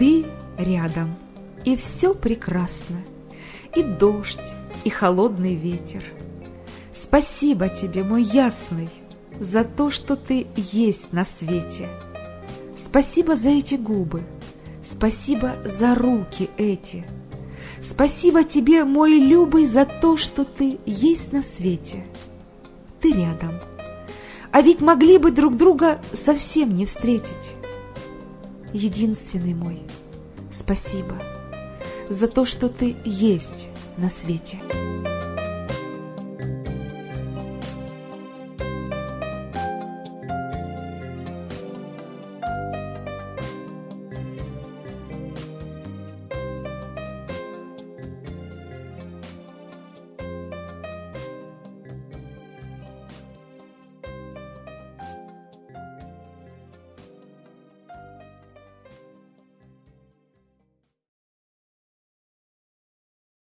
ты рядом, и все прекрасно, и дождь, и холодный ветер. Спасибо тебе, мой ясный, за то, что ты есть на свете. Спасибо за эти губы, спасибо за руки эти. Спасибо тебе, мой любый, за то, что ты есть на свете. Ты рядом. А ведь могли бы друг друга совсем не встретить. Единственный мой, спасибо за то, что ты есть на свете.